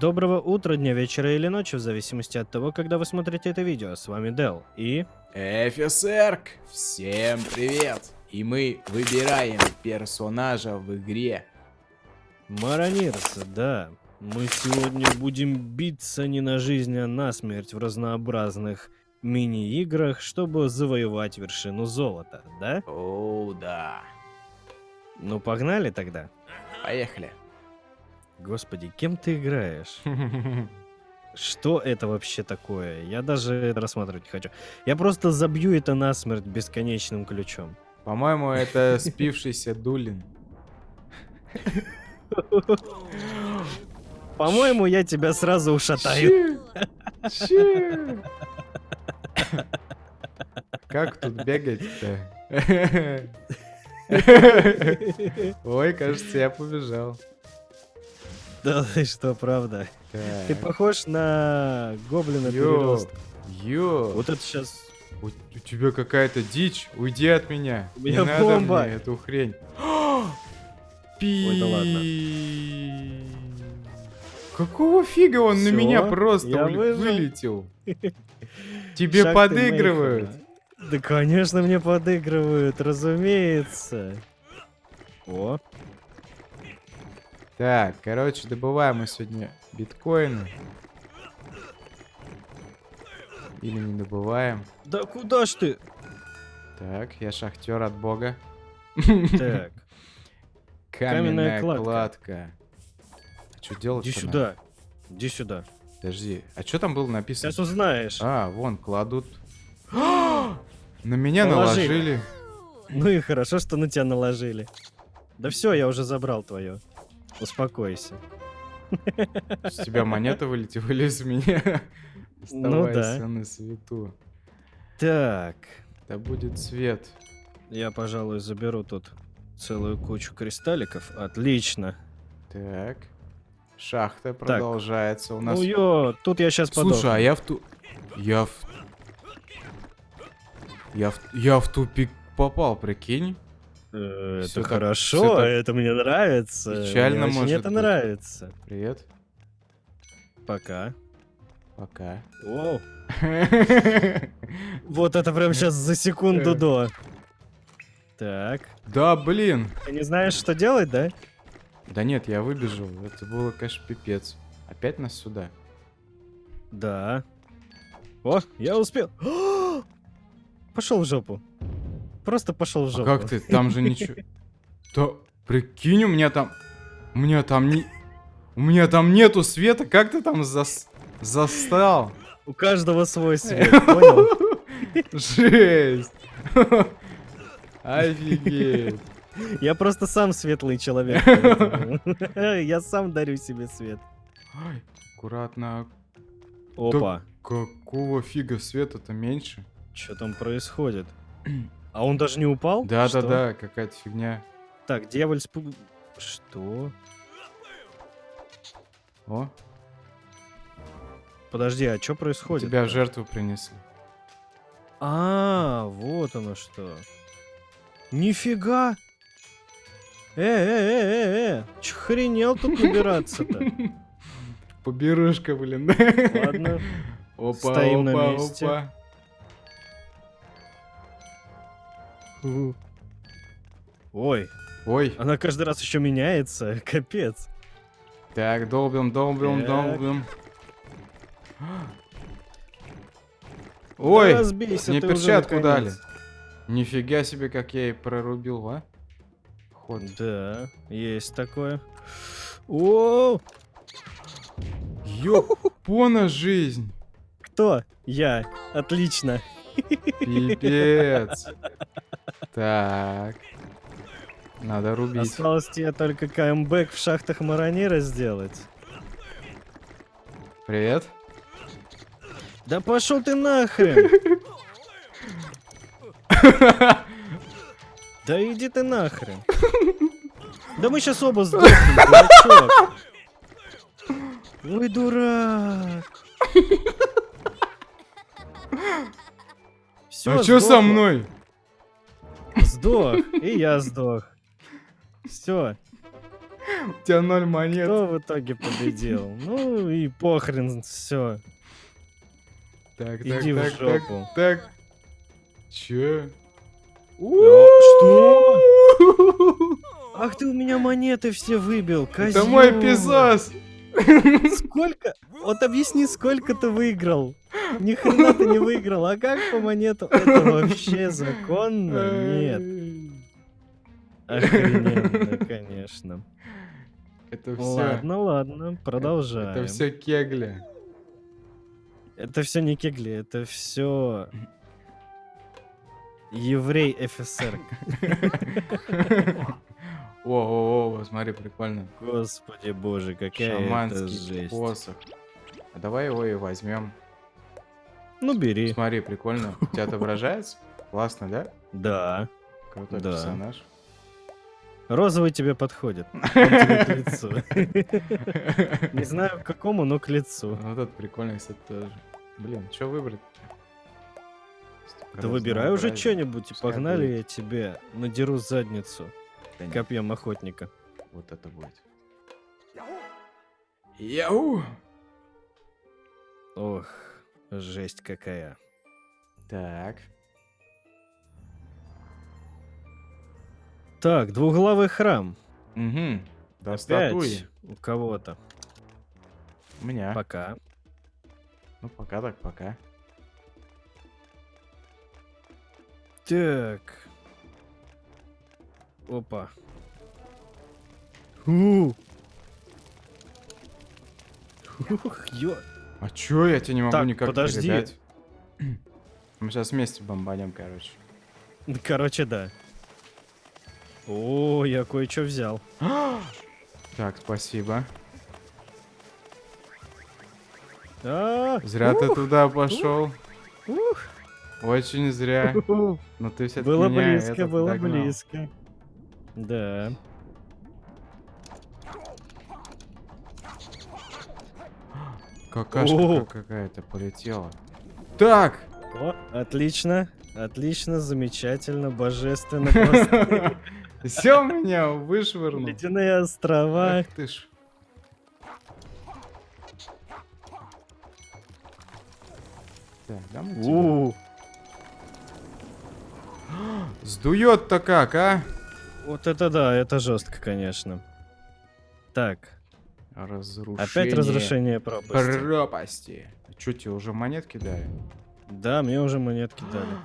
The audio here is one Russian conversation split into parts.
Доброго утра, дня, вечера или ночи, в зависимости от того, когда вы смотрите это видео. С вами Дел и... Эфисерк, всем привет! И мы выбираем персонажа в игре. Маронирс, да. Мы сегодня будем биться не на жизнь, а на смерть в разнообразных мини-играх, чтобы завоевать вершину золота, да? О, да. Ну, погнали тогда. Поехали. Господи, кем ты играешь? Что это вообще такое? Я даже это рассматривать не хочу. Я просто забью это насмерть бесконечным ключом. По-моему, это спившийся Дулин. По-моему, я тебя сразу ушатаю. Как тут бегать-то? Ой, кажется, я побежал. Да ты что, правда? Ты похож на гоблина Йо, йо, Вот это сейчас... у, у тебя какая-то дичь, уйди от меня. У Не меня надо бомба. мне эту хрень. Ой, да ладно. Пи. Какого фига он на Всё, меня просто вылетел? Тебе Шаг подыгрывают. Да, конечно, мне подыгрывают, разумеется. О, Так, короче, добываем мы сегодня биткоины. Или не добываем. да куда ж ты? Так, я шахтер от бога. Так, Каменная, кладка. кладка. А что делать? иди сюда. Иди сюда. Подожди, а что там было написано? Сейчас узнаешь. А, вон, кладут. На меня Положили. наложили. Ну и хорошо, что на тебя наложили. Да все, я уже забрал твое. Успокойся. С тебя монета вылетела или с меня? Ну да. На свету. Так, Да будет свет. я, пожалуй, заберу тут целую кучу кристалликов. Отлично. Так. Шахта продолжается. У нас... Ну ё, тут я сейчас подохну. Слушай, а я в ту... Я в... Я в... Я в тупик попал, прикинь. Э, Это так- хорошо, так это мне нравится. печально мне может это быть. нравится. Привет. Пока. Пока. Воу. Вот это прям сейчас за секунду Э. до. Так. Да, блин. Ты не знаешь, что делать, да? Да нет, я выбежал. Это было, конечно, пипец. Опять нас сюда. Да. О, я успел. Пошел в жопу. Просто пошел в А жопу. как ты? Там же ничего... Да, прикинь, у меня там... У меня там не... У меня там нету света, как ты там зас... застал? У каждого свой свет, понял? Жесть! Офигеть! Я просто сам светлый человек. Я сам дарю себе свет. Ай, аккуратно. Опа. Какого фига света-то меньше? Что там происходит? А он даже не упал? Что? Да-да-да, какая-то фигня. Так, дьяволь спу... Что? О, Подожди, а что происходит? тебя в жертву принесли. А, вот оно что. Нифига! Э, э, э, э, э, хренел тут набираться-то? Поберушка, блин. Ладно. Опа, Стоим на опа, месте. опа. Ой, Ой, она каждый раз еще меняется. Капец. так, долбим, долбим, Так. долбим. Ой, Да разбейся мне перчатку дали. Нифига себе, как я и прорубил, а? Ход. Да, есть такое. О, Ёпона жизнь. кто? Я. Отлично. Пипец. Так. Надо рубить. Осталось тебе только камбэк в шахтах Маронира сделать. Привет. Да пошел ты нахрен! Да иди ты нахрен. Да мы сейчас оба сдохнем, дурачок. Ой, дурак. Все, а чё со мной? Сдох. И я сдох. Все. У тебя ноль монет. Кто в итоге победил? Ну и похрен, все. Так, так, Иди в так, так, жопу. так. Чё? что? Ах ты у меня монеты все выбил, Это мой козёл. Сколько? Вот объясни, сколько ты выиграл? Ни хрена ты не выиграл, а как по монету? Это вообще законно? Нет. Охрененно, конечно. Это все. Ладно, ладно, продолжаем. Это все кегли. Это все не кегли, это все еврей ФСР. О, смотри, прикольно. Господи боже, какая это Шаманский жесть. посох. А давай его и возьмем. Ну бери. Смотри, прикольно. У тебя отображается? Классно, да? Да. Крутой Да. персонаж. Розовый тебе подходит. Он тебе к лицу. Не знаю к какому, но к лицу. Вот этот прикольный, кстати, тоже. Блин, что выбрать? Да выбирай уже что-нибудь и погнали я тебе надеру задницу Да нет, копьем охотника. Вот это будет. Яу! Ох, жесть какая. Так. Так, двуглавый храм. Угу. Да Опять статуи. у кого-то. У меня. Пока. Ну, пока так, пока. Так. Опа. У. Ух, ё. А чё, я тебе не могу Так, никак подожди. передать? Мы сейчас вместе бомбанем, короче. Короче, да. О, я кое-что взял. Так, спасибо. А, Зря ты ух, туда пошел. ух. Очень зря. Ух. Но ты все-таки Было меня близко, было догнал. близко. Да. Какашка какая-то полетела. Так! О, отлично. Отлично, замечательно, божественно. просто. Все меня вышвырнул. Ледяные острова. Ах ты ж. Так, Сдует-то как, а? Вот это да, это жестко, конечно. Так, Разрушение. опять разрушение пропасти. пропасти. Че, тебе уже монетки дали? Да, мне уже монетки дали.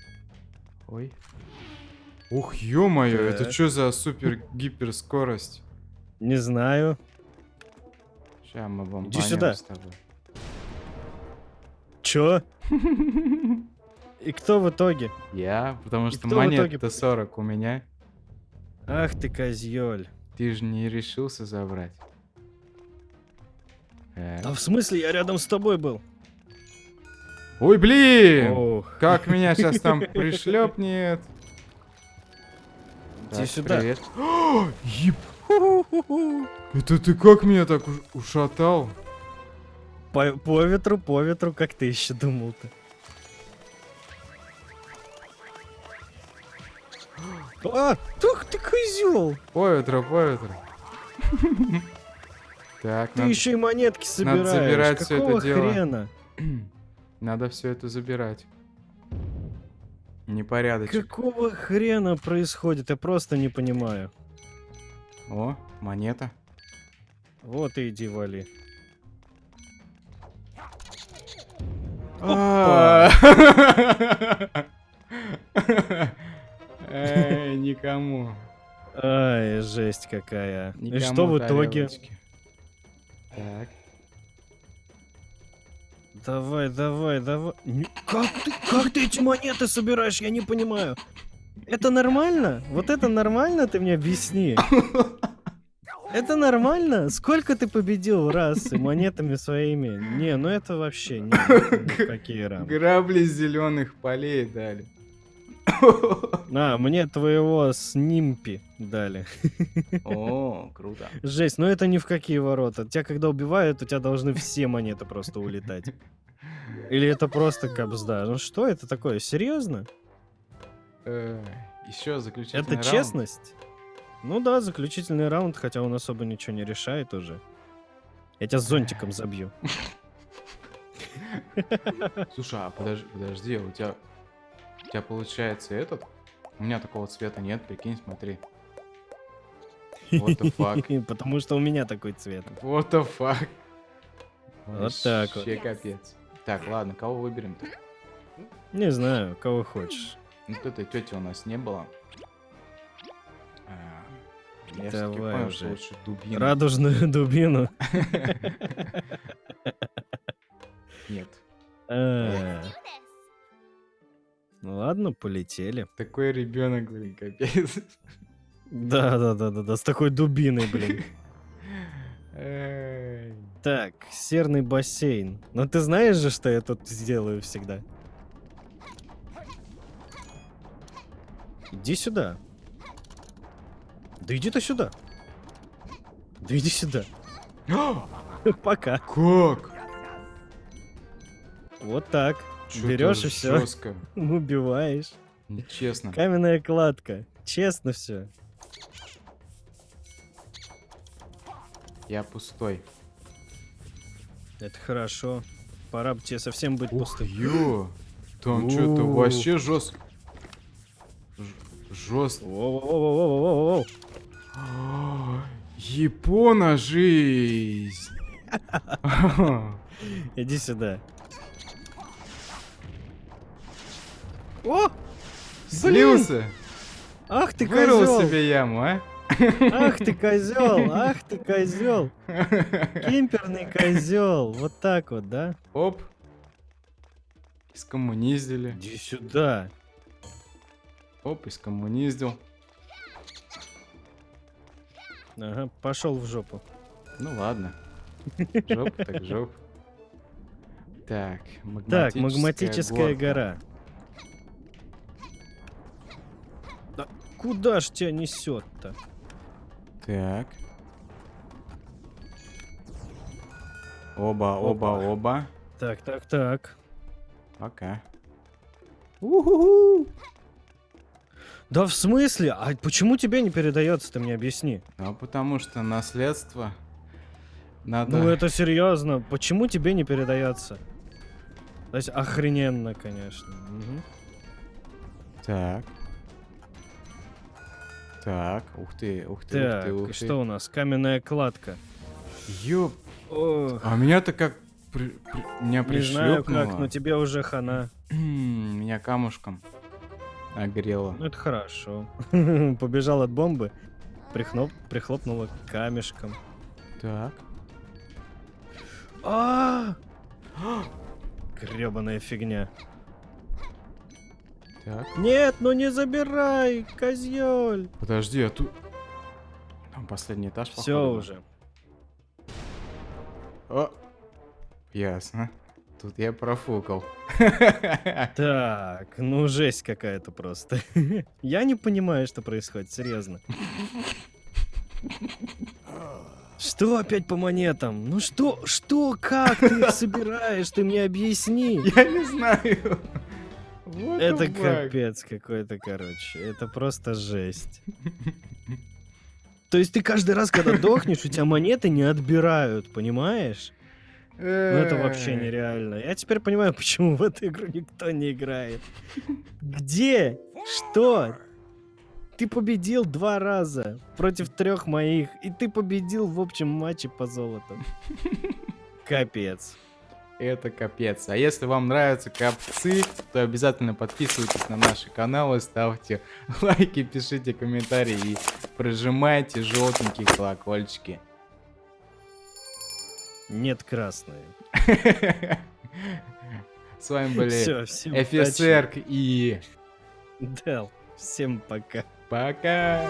Ой. Ух, ё-моё, это что за супер-гипер скорость? Не знаю. Сейчас мы бомбанем сюда. с тобой. Чё? И кто в итоге? Я? Потому что монет-то победил? 40 у меня. Ах ты козёль. Ты же не решился забрать. Э. А в смысле, я рядом с тобой был? Ой, блин! Ох. Как меня сейчас там пришлепнет. Иди Так, сюда. привет. Еб- Это ты как меня так уш- ушатал? По, по ветру, по ветру, как ты еще думал-то? А, тух ты козел! По ветру, по ветру. Так, Ты надо, еще и монетки собираешь. забирать всё это Какого дело. хрена? надо все это забирать. Непорядочек. Какого хрена происходит? Я просто не понимаю. О, монета. Вот и иди вали. А. Эй, никому. Ай, жесть какая. И что в итоге? Так. Давай, давай, давай. Как ты, как ты эти монеты собираешь? Я не понимаю. Это нормально? Вот это нормально? Ты мне объясни. Это нормально? Сколько ты победил раз и монетами своими? Не, ну это вообще не, ну какие рамки. Грабли зеленых полей дали. А, мне твоего снимпи дали. О, круто. Жесть, ну это ни в какие ворота. Тебя когда убивают, у тебя должны все монеты просто улетать. Или это просто капсда? Ну что это такое? Серьезно? Еще заключительный Это раунд. честность? Ну да, заключительный раунд, хотя он особо ничего не решает уже. Я тебя зонтиком забью. Слушай, а подожди, подожди, у тебя, у тебя получается этот? У меня такого цвета нет, прикинь, смотри. What the fuck? Потому что у меня такой цвет. What the fuck? Вот так вот. Капец. Так, ладно, кого выберем-то? Не знаю, кого хочешь. Вот этой тети у нас не было. А, Я всё-таки Давай понял, уже. лучше дубину. Радужную дубину. Нет. Ну ладно, полетели. Такой ребенок, блин, капец. Да, да, да, да, да, с такой дубиной, блин. Так, серный бассейн. Но ты знаешь же, что я тут сделаю всегда? Иди сюда. Да иди ты сюда. Да иди сюда. Пока. Как? Вот так. Берешь и жёстко. Убиваешь. Нечестно. Каменная кладка. Честно все. Я пустой. Это хорошо. Пора бы тебе совсем быть Ух, пустым. ё. Там что-то вообще жестко. Жестко. Воу-воу-воу-воу-воу-воу. Япона жизнь. Иди сюда. О! Слился. Ах ты Вырыл козел! себе яму, а? Ах ты козел! Ах ты козел! Кемперный козел! Вот так вот, да? Оп. Искоммуниздили. Иди сюда. Оп, искоммуниздил. Ага, пошел в жопу. Ну ладно. Жоп, так жоп. Так, Так, магматическая горка. гора. Куда ж тебя несет-то? Так. Оба, оба, оба. Так, так, так. Пока. Да в смысле? А почему тебе не передается, ты мне объясни. Ну, потому что наследство надо... Ну это серьезно. Почему тебе не передается? То есть охрененно, конечно. Мгм. Так. Так, ух ты, ух ты, ух Так, ты, ух ты. что у нас? Каменная кладка. Ёп. Ох, А меня-то как... при- при- Меня не знаю как, но тебе уже хана. Меня камушком огрело. Ну это хорошо. Побежал от бомбы, прихноп, прихлопнула камешком. Так. А! Гребаная фигня. Так. Нет, ну не забирай, козёль. Подожди, а тут... Там последний этаж, Все походу, уже. О! Ясно. Тут я профукал. Так, ну жесть какая-то просто. Я не понимаю, что происходит, серьезно. Что опять по монетам? Ну что, что, как ты их собираешь? Ты мне объясни. Я не знаю. What Это капец какой-то, короче. Это просто жесть. То есть ты каждый раз, когда дохнешь, у тебя монеты не отбирают, понимаешь? Ну это вообще Эй. нереально. Я теперь понимаю, почему в эту игру никто не играет. Где? Что? Ты победил два раза против трех моих, и ты победил в общем матче по золоту. Капец. Это капец. А если вам нравятся капцы, то обязательно подписывайтесь на наши каналы, ставьте лайки, пишите комментарии и прожимайте желтенькие колокольчики. Нет красные. С вами были офицер и Дел. Всем пока. пока.